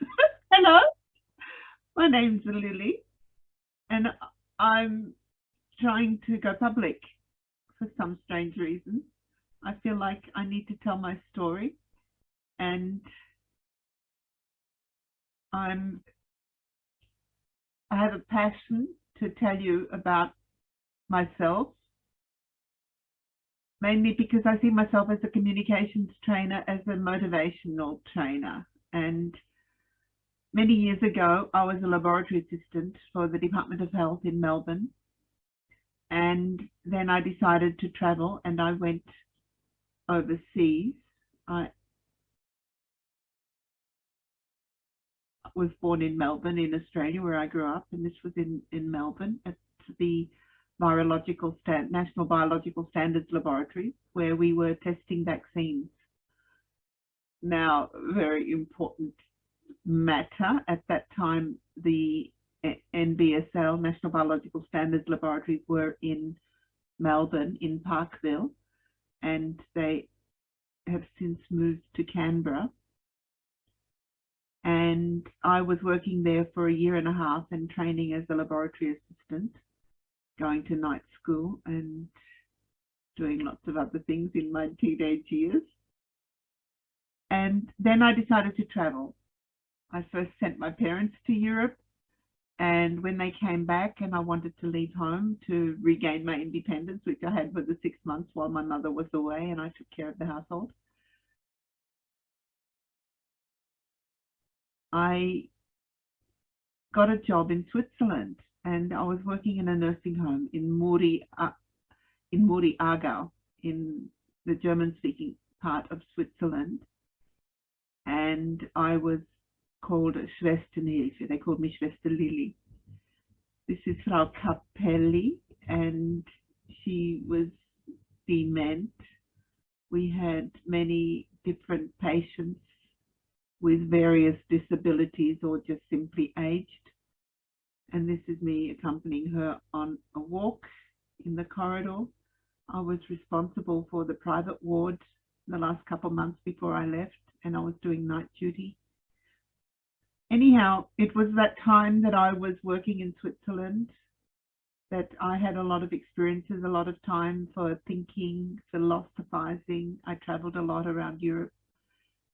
Hello, my name's Lily, and I'm trying to go public for some strange reason. I feel like I need to tell my story, and I'm I have a passion to tell you about myself, mainly because I see myself as a communications trainer, as a motivational trainer. And many years ago, I was a laboratory assistant for the Department of Health in Melbourne. And then I decided to travel and I went overseas. I was born in Melbourne in Australia where I grew up and this was in, in Melbourne at the Virological Stand, National Biological Standards Laboratory where we were testing vaccines. Now, very important matter. At that time, the NBSL, National Biological Standards Laboratories, were in Melbourne, in Parkville, and they have since moved to Canberra and I was working there for a year and a half and training as a laboratory assistant, going to night school and doing lots of other things in my teenage years. And then I decided to travel. I first sent my parents to Europe and when they came back and I wanted to leave home to regain my independence, which I had for the six months while my mother was away and I took care of the household, I got a job in Switzerland and I was working in a nursing home in Muri, uh, in Muri Aargau in the German speaking part of Switzerland. And I was called Schwester Schwesternhilfe. They called me Schwester Lily. This is Frau Capelli and she was dement. We had many different patients with various disabilities or just simply aged. And this is me accompanying her on a walk in the corridor. I was responsible for the private ward the last couple of months before I left and I was doing night duty. Anyhow, it was that time that I was working in Switzerland that I had a lot of experiences, a lot of time for thinking, philosophizing. I traveled a lot around Europe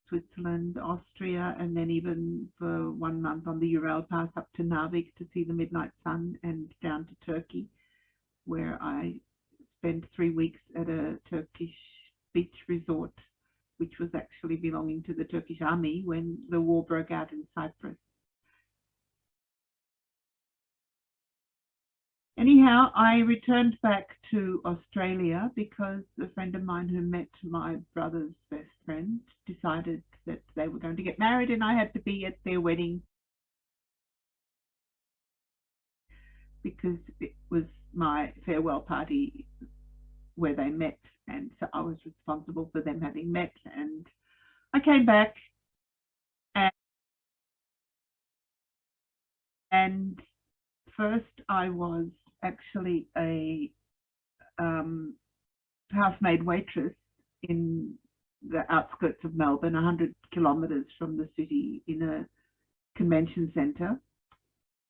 Switzerland, Austria, and then even for one month on the Eurail Pass up to Narvik to see the midnight sun and down to Turkey, where I spent three weeks at a Turkish beach resort, which was actually belonging to the Turkish army when the war broke out in Cyprus. Anyhow, I returned back to Australia because a friend of mine who met my brother's best friend decided that they were going to get married and I had to be at their wedding because it was my farewell party where they met and so I was responsible for them having met and I came back and, and first I was actually a um, housemaid waitress in the outskirts of Melbourne, 100 kilometres from the city in a convention centre.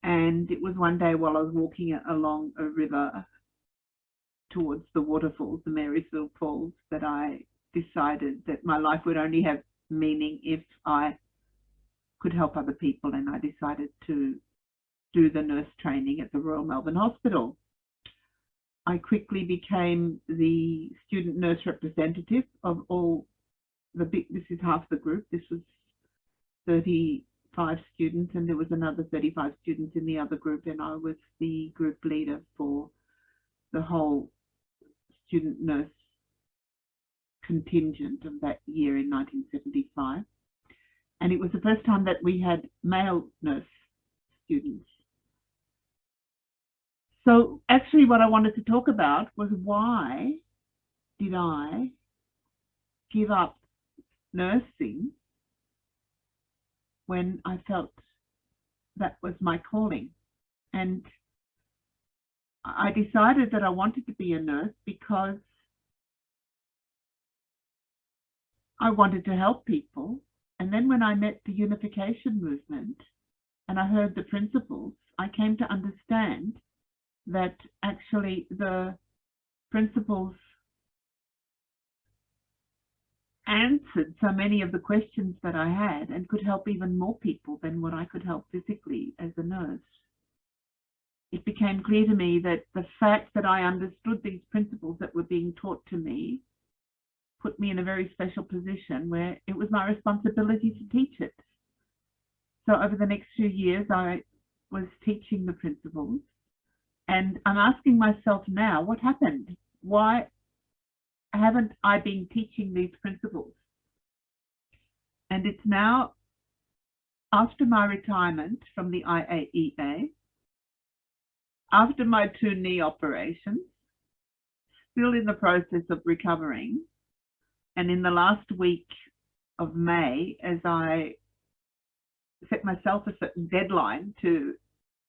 And it was one day while I was walking along a river towards the waterfalls, the Marysville Falls, that I decided that my life would only have meaning if I could help other people. And I decided to do the nurse training at the Royal Melbourne Hospital. I quickly became the student nurse representative of all the big, this is half the group. This was 35 students and there was another 35 students in the other group and I was the group leader for the whole student nurse contingent of that year in 1975. And it was the first time that we had male nurse students so actually what I wanted to talk about was why did I give up nursing when I felt that was my calling. And I decided that I wanted to be a nurse because I wanted to help people And then when I met the unification movement and I heard the principles, I came to understand that actually the principles answered so many of the questions that I had and could help even more people than what I could help physically as a nurse. It became clear to me that the fact that I understood these principles that were being taught to me put me in a very special position where it was my responsibility to teach it. So over the next few years, I was teaching the principles and I'm asking myself now, what happened? Why haven't I been teaching these principles? And it's now after my retirement from the IAEA, after my two knee operations, still in the process of recovering, and in the last week of May, as I set myself a certain deadline to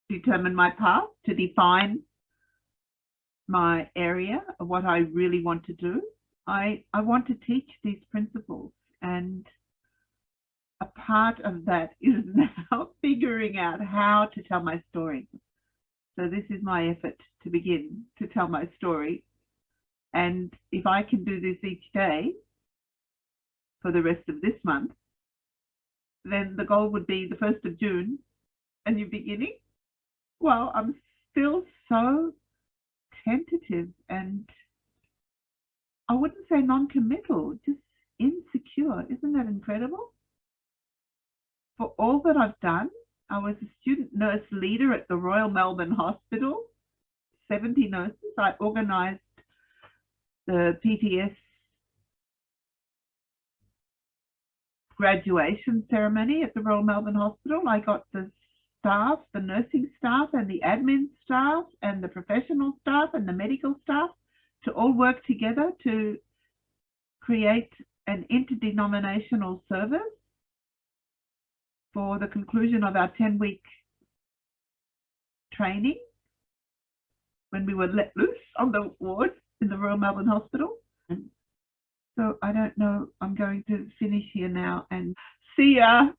determine my path, to define my area of what I really want to do, I, I want to teach these principles. And a part of that is now figuring out how to tell my story. So this is my effort to begin to tell my story. And if I can do this each day, for the rest of this month, then the goal would be the 1st of June, a new beginning. Well, I'm still so tentative and I wouldn't say non-committal, just insecure. Isn't that incredible? For all that I've done, I was a student nurse leader at the Royal Melbourne Hospital, 70 nurses. I organised the PTS graduation ceremony at the Royal Melbourne Hospital. I got the staff, the nursing staff and the admin staff and the professional staff and the medical staff to all work together to create an interdenominational service for the conclusion of our 10 week training when we were let loose on the ward in the Royal Melbourne Hospital. Mm. So I don't know, I'm going to finish here now and see ya.